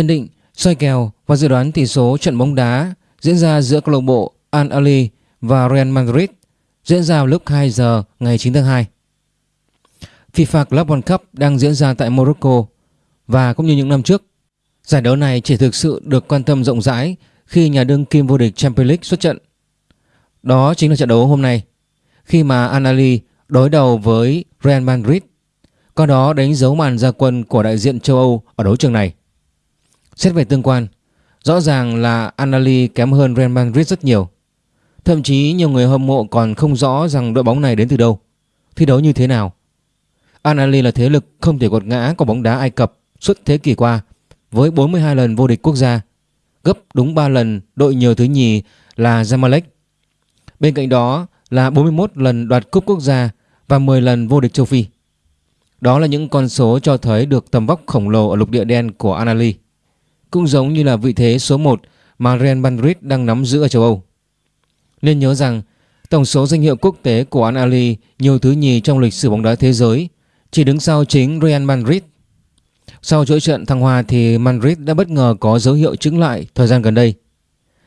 Nhận định, soi kèo và dự đoán tỷ số trận bóng đá diễn ra giữa câu lạc bộ Al Ahly và Real Madrid diễn ra vào lúc 2 giờ ngày 9 tháng 2. FIFA Club World Cup đang diễn ra tại Morocco và cũng như những năm trước, giải đấu này chỉ thực sự được quan tâm rộng rãi khi nhà đương kim vô địch Champions League xuất trận. Đó chính là trận đấu hôm nay, khi mà Al Ahly đối đầu với Real Madrid, qua đó đánh dấu màn ra quân của đại diện châu Âu ở đấu trường này. Xét về tương quan, rõ ràng là Anali kém hơn Real Madrid rất nhiều. Thậm chí nhiều người hâm mộ còn không rõ rằng đội bóng này đến từ đâu, thi đấu như thế nào. Anali là thế lực không thể gột ngã của bóng đá Ai Cập suốt thế kỷ qua với 42 lần vô địch quốc gia, gấp đúng 3 lần đội nhiều thứ nhì là Zamalek. Bên cạnh đó là 41 lần đoạt cúp quốc gia và 10 lần vô địch châu Phi. Đó là những con số cho thấy được tầm vóc khổng lồ ở lục địa đen của Anali. Cũng giống như là vị thế số 1 mà Real Madrid đang nắm giữ ở châu Âu. Nên nhớ rằng tổng số danh hiệu quốc tế của Al Ahly nhiều thứ nhì trong lịch sử bóng đá thế giới chỉ đứng sau chính Real Madrid. Sau chuỗi trận thăng hoa thì Madrid đã bất ngờ có dấu hiệu chứng lại thời gian gần đây.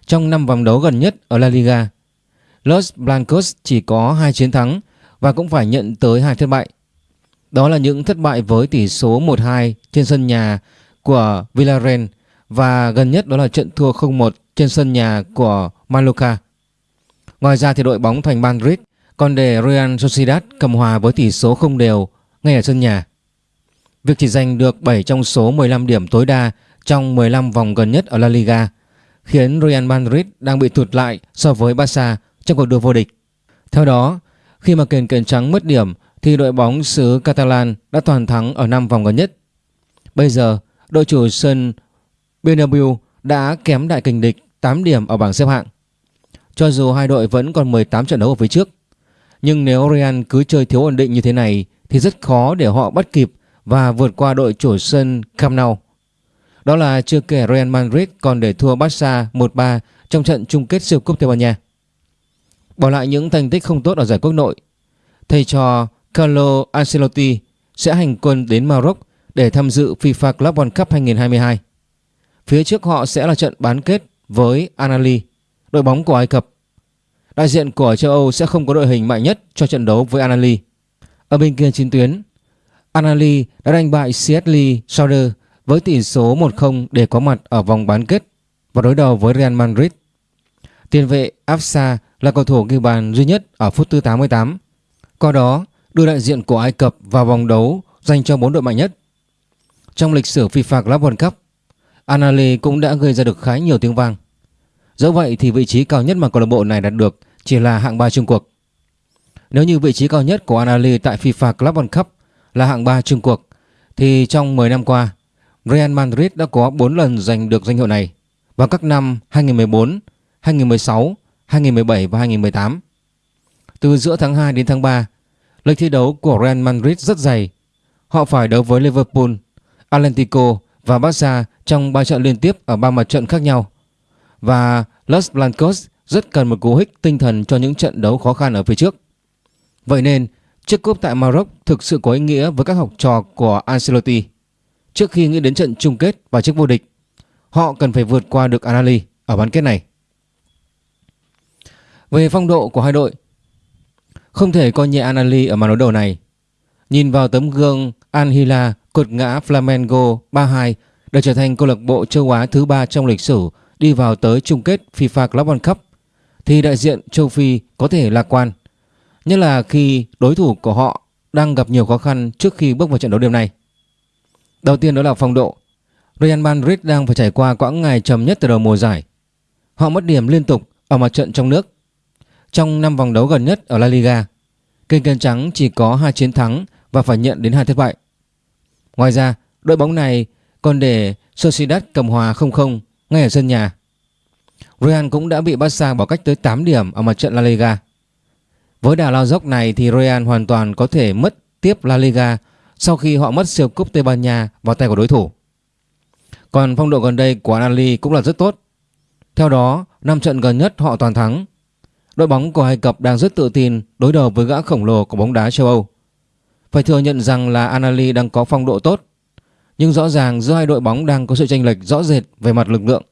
Trong 5 vòng đấu gần nhất ở La Liga, Los Blancos chỉ có 2 chiến thắng và cũng phải nhận tới hai thất bại. Đó là những thất bại với tỷ số 1-2 trên sân nhà của Villarreal và gần nhất đó là trận thua 0-1 trên sân nhà của Mallorca. Ngoài ra thì đội bóng thành Madrid còn để Real Sociedad cầm hòa với tỷ số không đều ngay ở sân nhà. Việc chỉ giành được 7 trong số 15 điểm tối đa trong 15 vòng gần nhất ở La Liga khiến Real Madrid đang bị tụt lại so với Barca trong cuộc đua vô địch. Theo đó, khi mà kền kền trắng mất điểm thì đội bóng xứ Catalan đã toàn thắng ở 5 vòng gần nhất. Bây giờ, đội chủ sân Bernabeu đã kém đại kình địch 8 điểm ở bảng xếp hạng. Cho dù hai đội vẫn còn 18 trận đấu ở phía trước, nhưng nếu Real cứ chơi thiếu ổn định như thế này thì rất khó để họ bắt kịp và vượt qua đội chủ sân Camp Nou. Đó là chưa kể Real Madrid còn để thua Barca 1-3 trong trận chung kết siêu cúp Tây Ban Nha. Bỏ lại những thành tích không tốt ở giải quốc nội, thầy trò Carlo Ancelotti sẽ hành quân đến Maroc để tham dự FIFA Club World Cup 2022. Phía trước họ sẽ là trận bán kết với Anali, đội bóng của Ai Cập. Đại diện của châu Âu sẽ không có đội hình mạnh nhất cho trận đấu với Anali. Ở bên kia chiến tuyến, Anali đã đánh bại Seattle Sounders với tỷ số 1-0 để có mặt ở vòng bán kết và đối đầu với Real Madrid. Tiền vệ Afsa là cầu thủ ghi bàn duy nhất ở phút thứ 88. Qua đó, đưa đại diện của Ai Cập vào vòng đấu dành cho bốn đội mạnh nhất. Trong lịch sử FIFA Club World Cup, Anali cũng đã gây ra được khá nhiều tiếng vang. Dẫu vậy thì vị trí cao nhất mà câu lạc bộ này đạt được chỉ là hạng 3 chung cuộc. Nếu như vị trí cao nhất của Anali tại FIFA Club World Cup là hạng 3 chung cuộc thì trong 10 năm qua, Real Madrid đã có 4 lần giành được danh hiệu này vào các năm 2014, 2016, 2017 và 2018. Từ giữa tháng 2 đến tháng 3, lịch thi đấu của Real Madrid rất dày. Họ phải đấu với Liverpool, Atlético và Barca trong 3 trận liên tiếp ở 3 mặt trận khác nhau. Và Los Blancos rất cần một cú hích tinh thần cho những trận đấu khó khăn ở phía trước. Vậy nên, chiếc cúp tại Maroc thực sự có ý nghĩa với các học trò của Ancelotti. Trước khi nghĩ đến trận chung kết và chiếc vô địch, họ cần phải vượt qua được Anali ở bán kết này. Về phong độ của hai đội, không thể coi nhẹ Anali ở màn đối đầu này. Nhìn vào tấm gương Anhila cột ngã Flamengo 3-2 để trở thành câu lạc bộ châu Á thứ ba trong lịch sử đi vào tới chung kết FIFA Club World Cup thì đại diện châu Phi có thể lạc quan. Nhất là khi đối thủ của họ đang gặp nhiều khó khăn trước khi bước vào trận đấu đêm nay. Đầu tiên đó là phong độ. Real Madrid đang phải trải qua quãng ngày trầm nhất từ đầu mùa giải. Họ mất điểm liên tục ở mặt trận trong nước. Trong 5 vòng đấu gần nhất ở La Liga, kênh kênh trắng chỉ có 2 chiến thắng và phải nhận đến hai thất bại. Ngoài ra, đội bóng này còn để Sociedad cầm hòa 0-0 ngay ở sân nhà. Real cũng đã bị Barca bỏ cách tới 8 điểm ở mặt trận La Liga. Với đà lao dốc này thì Real hoàn toàn có thể mất tiếp La Liga sau khi họ mất siêu cúp Tây Ban Nha vào tay của đối thủ. Còn phong độ gần đây của Anali cũng là rất tốt. Theo đó, 5 trận gần nhất họ toàn thắng. Đội bóng của Ai Cập đang rất tự tin đối đầu với gã khổng lồ của bóng đá châu Âu. Phải thừa nhận rằng là Anali đang có phong độ tốt nhưng rõ ràng giữa hai đội bóng đang có sự chênh lệch rõ rệt về mặt lực lượng.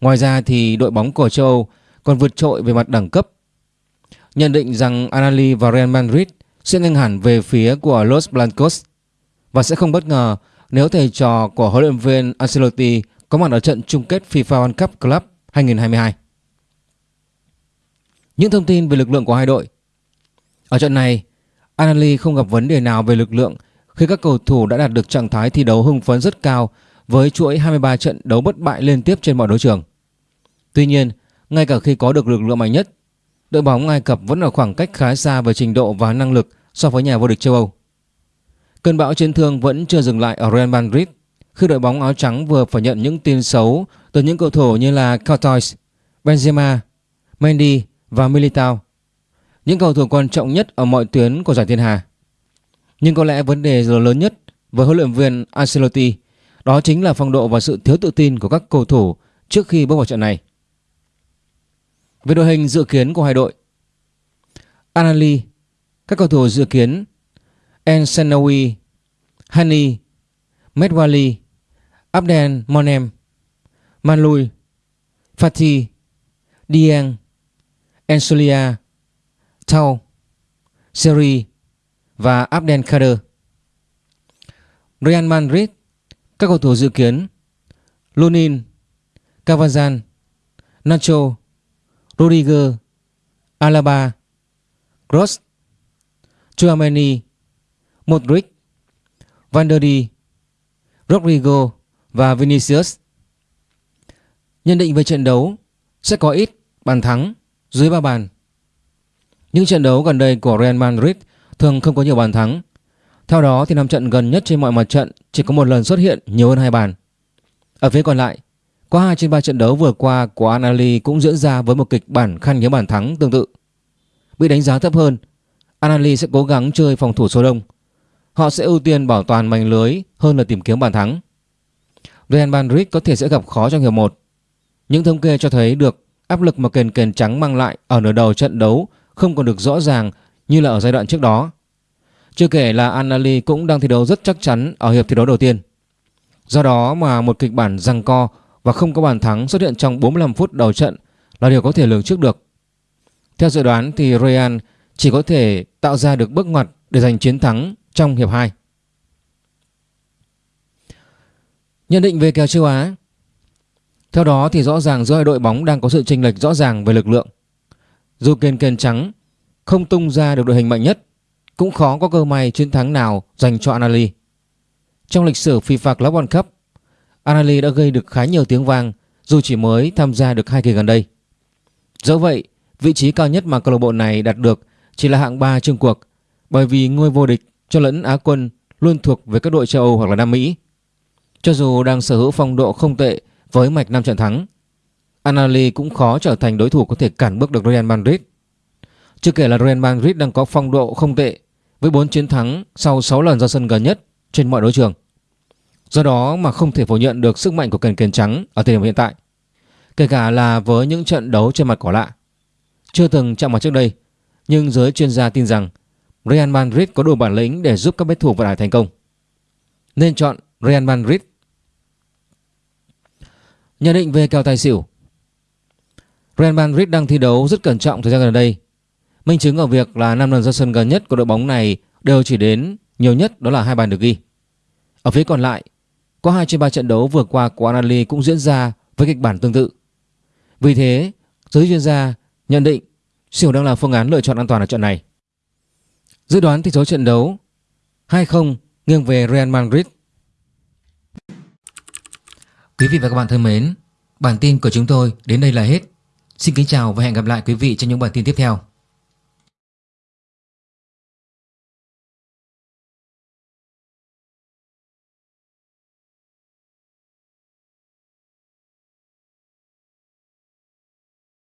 Ngoài ra thì đội bóng của châu Âu còn vượt trội về mặt đẳng cấp. Nhận định rằng Anali và Real Madrid sẽ nghiêng hẳn về phía của Los Blancos và sẽ không bất ngờ nếu thầy trò của huấn luyện viên Ancelotti có mặt ở trận chung kết FIFA World Cup Club 2022. Những thông tin về lực lượng của hai đội Ở trận này, Anali không gặp vấn đề nào về lực lượng khi các cầu thủ đã đạt được trạng thái thi đấu hưng phấn rất cao với chuỗi 23 trận đấu bất bại liên tiếp trên mọi đấu trường. Tuy nhiên, ngay cả khi có được lực lượng mạnh nhất, đội bóng Ai Cập vẫn ở khoảng cách khá xa về trình độ và năng lực so với nhà vô địch châu Âu. Cơn bão chấn thương vẫn chưa dừng lại ở Real Madrid khi đội bóng áo trắng vừa phải nhận những tin xấu từ những cầu thủ như là Courtois, Benzema, Mendy và Militao. Những cầu thủ quan trọng nhất ở mọi tuyến của giải thiên hà. Nhưng có lẽ vấn đề lớn nhất với huấn luyện viên Ancelotti, đó chính là phong độ và sự thiếu tự tin của các cầu thủ trước khi bước vào trận này. Về đội hình dự kiến của hai đội Anali Các cầu thủ dự kiến Ensenawi Hani, Medwali, Abdel Monem Manlui Fatih, Dieng, Ensolia, Tau Seri và Abdel Kader Real Madrid Các cầu thủ dự kiến Lunin Cavazan Nacho Rodriguez, Alaba, Kroos, Chouameni, Modric, Van der Di, Rodrigo và Vinicius. Nhận định về trận đấu sẽ có ít bàn thắng dưới 3 bàn. Những trận đấu gần đây của Real Madrid thường không có nhiều bàn thắng. Theo đó thì năm trận gần nhất trên mọi mặt trận chỉ có một lần xuất hiện nhiều hơn hai bàn. Ở phía còn lại, có 2 trên 3 trận đấu vừa qua của Anali cũng diễn ra với một kịch bản khăn hiếm bàn thắng tương tự. Bị đánh giá thấp hơn, Anali sẽ cố gắng chơi phòng thủ số đông. Họ sẽ ưu tiên bảo toàn mảnh lưới hơn là tìm kiếm bàn thắng. Real Madrid có thể sẽ gặp khó trong hiệp 1. Những thống kê cho thấy được áp lực mà kền kền trắng mang lại ở nửa đầu trận đấu không còn được rõ ràng như là ở giai đoạn trước đó. Chưa kể là Anali cũng đang thi đấu rất chắc chắn ở hiệp thi đấu đầu tiên. Do đó mà một kịch bản răng co và không có bàn thắng xuất hiện trong 45 phút đầu trận là điều có thể lường trước được. Theo dự đoán thì Real chỉ có thể tạo ra được bước ngoặt để giành chiến thắng trong hiệp 2. Nhận định về kèo châu Á Theo đó thì rõ ràng giữa hai đội bóng đang có sự chênh lệch rõ ràng về lực lượng. Dù kền kền trắng không tung ra được đội hình mạnh nhất cũng khó có cơ may chiến thắng nào dành cho Anali. Trong lịch sử FIFA Club World Cup Anali đã gây được khá nhiều tiếng vang dù chỉ mới tham gia được hai kỳ gần đây. Dẫu vậy, vị trí cao nhất mà câu lạc bộ này đạt được chỉ là hạng 3 chung cuộc bởi vì ngôi vô địch cho lẫn Á quân luôn thuộc về các đội châu Âu hoặc là Nam Mỹ. Cho dù đang sở hữu phong độ không tệ với mạch 5 trận thắng, Anali cũng khó trở thành đối thủ có thể cản bước được Real Madrid. Chưa kể là Real Madrid đang có phong độ không tệ với 4 chiến thắng sau 6 lần ra sân gần nhất trên mọi đấu trường. Do đó mà không thể phủ nhận được sức mạnh của kèn kèn trắng ở thời điểm hiện tại. Kể cả là với những trận đấu trên mặt cỏ lạ. Chưa từng chạm mặt trước đây, nhưng giới chuyên gia tin rằng Real Madrid có đủ bản lĩnh để giúp các bet thủ vận tải thành công. Nên chọn Real Madrid. Nhận định về kèo tài xỉu Real Madrid đang thi đấu rất cẩn trọng thời gian gần đây. Minh chứng ở việc là 5 lần ra sân gần nhất của đội bóng này đều chỉ đến nhiều nhất đó là hai bàn được ghi. Ở phía còn lại, có 2 trên 3 trận đấu vừa qua của Anali cũng diễn ra với kịch bản tương tự. Vì thế, giới chuyên gia nhận định xỉu đang là phương án lựa chọn an toàn ở trận này. Dự đoán tỷ số trận đấu 2-0 nghiêng về Real Madrid. Quý vị và các bạn thân mến, bản tin của chúng tôi đến đây là hết. Xin kính chào và hẹn gặp lại quý vị trong những bản tin tiếp theo.